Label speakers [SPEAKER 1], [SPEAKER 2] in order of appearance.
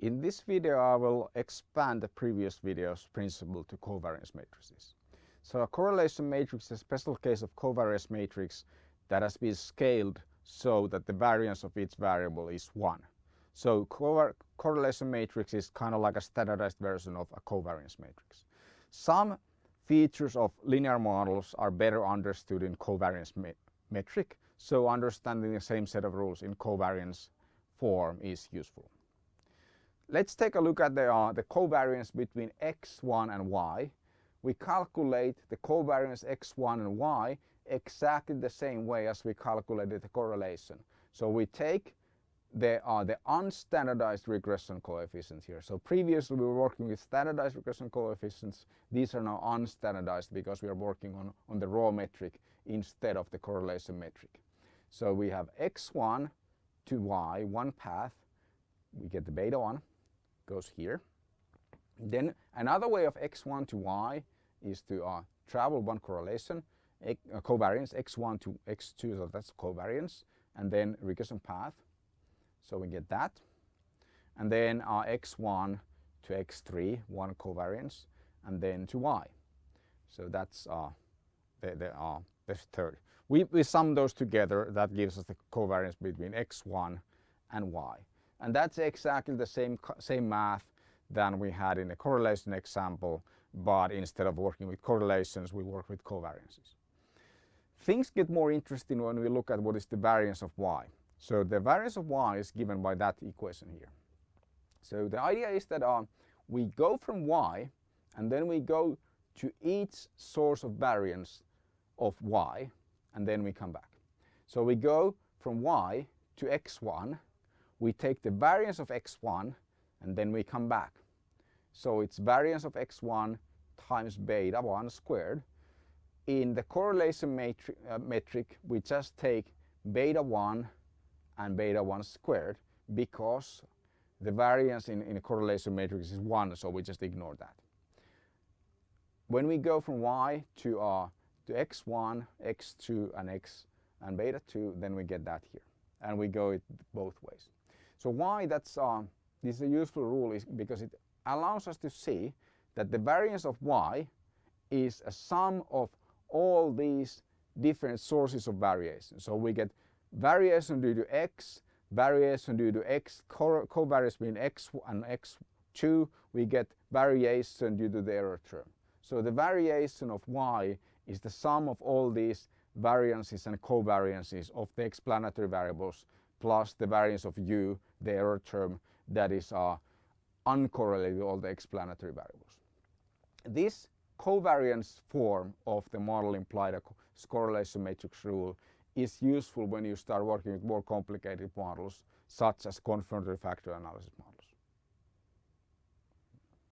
[SPEAKER 1] In this video I will expand the previous video's principle to covariance matrices. So a correlation matrix is a special case of covariance matrix that has been scaled so that the variance of each variable is 1. So correlation matrix is kind of like a standardized version of a covariance matrix. Some features of linear models are better understood in covariance metric, so understanding the same set of rules in covariance form is useful. Let's take a look at the, uh, the covariance between x1 and y. We calculate the covariance x1 and y exactly the same way as we calculated the correlation. So we take the, uh, the unstandardized regression coefficients here. So previously we were working with standardized regression coefficients. These are now unstandardized because we are working on, on the raw metric instead of the correlation metric. So we have x1 to y, one path. We get the beta 1, goes here. Then another way of x1 to y is to uh, travel one correlation, uh, covariance x1 to x2, so that's covariance, and then regression path. So we get that. And then uh, x1 to x3, one covariance, and then to y. So that's uh, the, the, uh, the third. We, we sum those together, that gives us the covariance between x1 and y. And that's exactly the same, same math than we had in the correlation example, but instead of working with correlations, we work with covariances. Things get more interesting when we look at what is the variance of y. So the variance of y is given by that equation here. So the idea is that uh, we go from y and then we go to each source of variance of y and then we come back. So we go from y to x1, we take the variance of x1 and then we come back. So it's variance of x1 times beta 1 squared. In the correlation metri uh, metric we just take beta 1 and beta 1 squared because the variance in, in a correlation matrix is 1 so we just ignore that. When we go from y to, uh, to x1, x2 and x and beta 2 then we get that here and we go it both ways. So why that's uh, this is a useful rule is because it allows us to see that the variance of y is a sum of all these different sources of variation. So we get variation due to x, variation due to x, covariance between x and x2, we get variation due to the error term. So the variation of y is the sum of all these variances and covariances of the explanatory variables plus the variance of u, the error term that is uh, uncorrelated with all the explanatory variables. This covariance form of the model implied a correlation matrix rule is useful when you start working with more complicated models such as confirmatory factor analysis models.